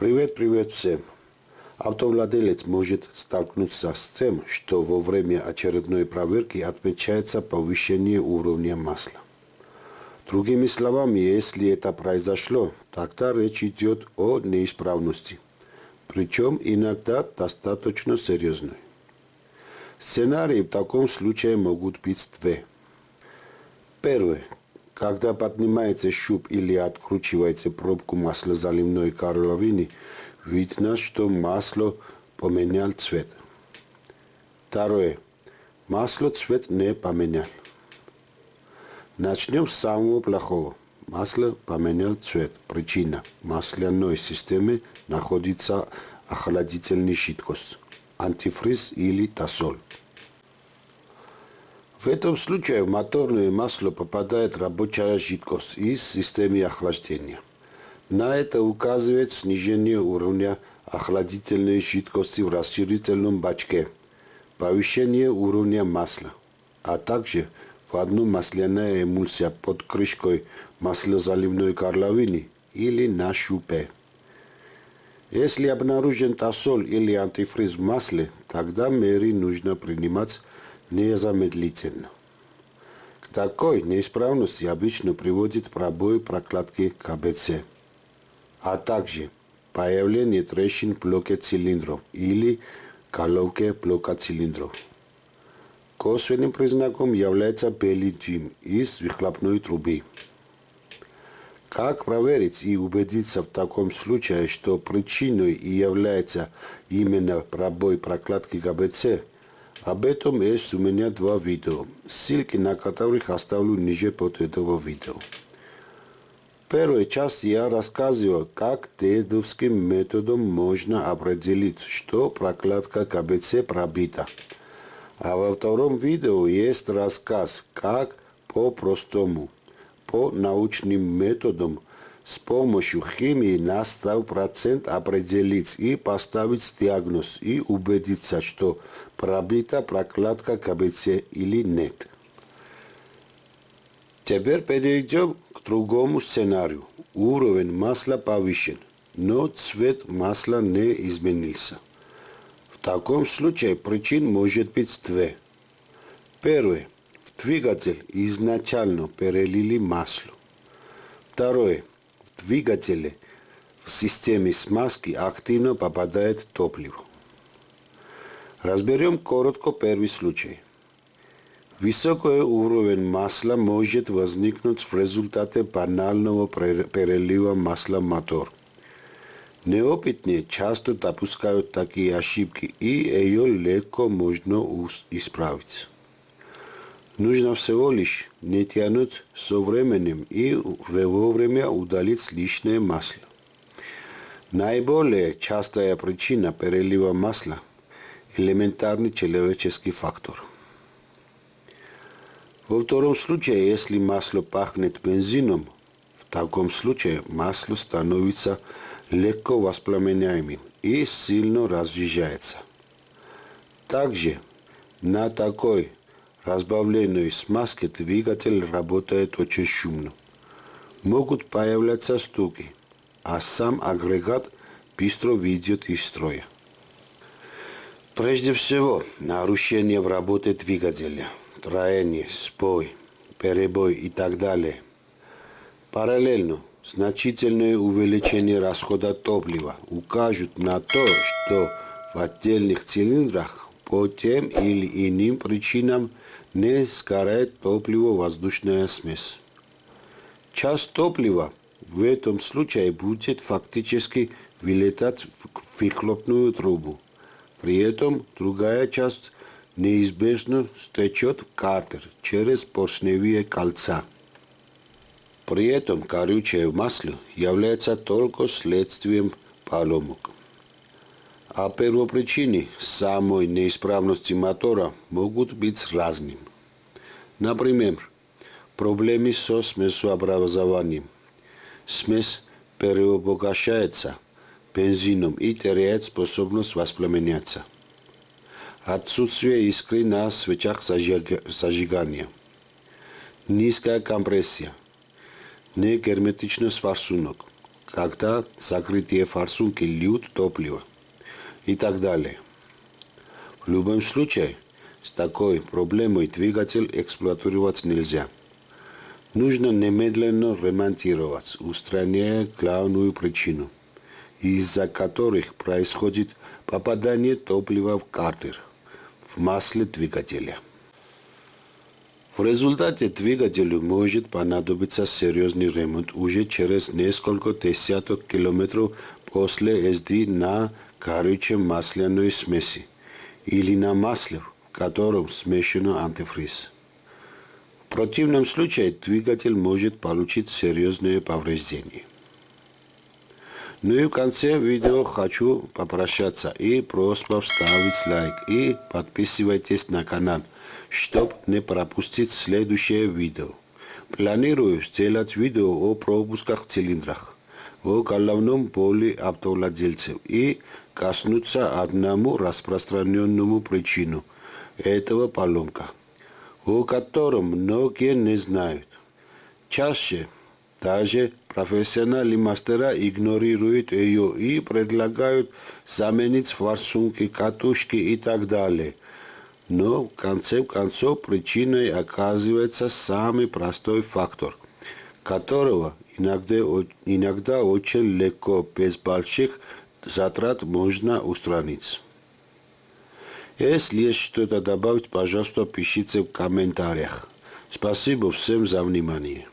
Привет, привет всем. Автовладелец может столкнуться с тем, что во время очередной проверки отмечается повышение уровня масла. Другими словами, если это произошло, тогда речь идет о неисправности, причем иногда достаточно серьезной. Сценарии в таком случае могут быть две. Первое. Когда поднимается щуп или откручивается пробку маслозаливной горловины, видно, что масло поменял цвет. Второе. Масло цвет не поменял. Начнем с самого плохого. Масло поменял цвет. Причина. В масляной системе находится охладительный жидкость. Антифриз или тосол. В этом случае в моторное масло попадает рабочая жидкость из системы охлаждения. На это указывает снижение уровня охладительной жидкости в расширительном бачке, повышение уровня масла, а также в одну масляная эмульсия под крышкой маслозаливной горловины или на шупе. Если обнаружен тосол или антифриз в масле, тогда меры нужно принимать незамедлительно. К такой неисправности обычно приводит пробой прокладки КБЦ, а также появление трещин блоке цилиндров или головке блока цилиндров. Косвенным признаком является белый дым из выхлопной трубы. Как проверить и убедиться в таком случае, что причиной и является именно пробой прокладки ГБЦ, об этом есть у меня два видео, ссылки на которых оставлю ниже под этого видео. В первой части я рассказывал, как дедовским методом можно определить, что прокладка КБЦ пробита. А во втором видео есть рассказ, как по-простому, по научным методам с помощью химии на 100% определить и поставить диагноз и убедиться, что пробита прокладка КБЦ или нет. Теперь перейдем к другому сценарию. Уровень масла повышен, но цвет масла не изменился. В таком случае причин может быть две. Первое. В двигатель изначально перелили масло. Второе двигателе в системе смазки активно попадает топливо. Разберем коротко первый случай. Высокий уровень масла может возникнуть в результате банального перелива масла в мотор. Неопытные часто допускают такие ошибки, и ее легко можно исправить. Нужно всего лишь не тянуть со временем и вовремя удалить лишнее масло. Наиболее частая причина перелива масла – элементарный человеческий фактор. Во втором случае, если масло пахнет бензином, в таком случае масло становится легко воспламеняемым и сильно разъезжается. Также на такой разбавленной смазки двигатель работает очень шумно. Могут появляться стуки, а сам агрегат быстро выйдет из строя. Прежде всего, нарушение в работе двигателя, троение, спой, перебой и так далее. Параллельно, значительное увеличение расхода топлива укажут на то, что в отдельных цилиндрах по тем или иным причинам не сгорает топливо-воздушная смесь. Часть топлива в этом случае будет фактически вылетать в выхлопную трубу. При этом другая часть неизбежно стечет в картер через поршневые кольца. При этом горючее масло является только следствием поломок. А первопричины самой неисправности мотора могут быть разными. Например, проблемы со смесообразованием. Смесь переобогащается бензином и теряет способность воспламеняться. Отсутствие искры на свечах зажигания. Низкая компрессия. Негерметичность форсунок. когда закрытие форсунки льют топливо и так далее. В любом случае, с такой проблемой двигатель эксплуатировать нельзя. Нужно немедленно ремонтировать, устраняя главную причину, из-за которых происходит попадание топлива в картер, в масле двигателя. В результате двигателю может понадобиться серьезный ремонт уже через несколько десяток километров после езды на горючей масляной смеси или на масле, в котором смешано антифриз. В противном случае двигатель может получить серьезные повреждения. Ну и в конце видео хочу попрощаться и просьба ставить лайк и подписывайтесь на канал, чтобы не пропустить следующее видео. Планирую сделать видео о пропусках в цилиндрах, о головном боли автовладельцев и коснуться одному распространенному причину этого поломка, о котором многие не знают. Чаще даже профессиональные мастера игнорируют ее и предлагают заменить форсунки, катушки и так далее. Но в конце концов причиной оказывается самый простой фактор, которого иногда, иногда очень легко, без больших затрат можно устранить. Если есть что-то добавить, пожалуйста, пишите в комментариях. Спасибо всем за внимание.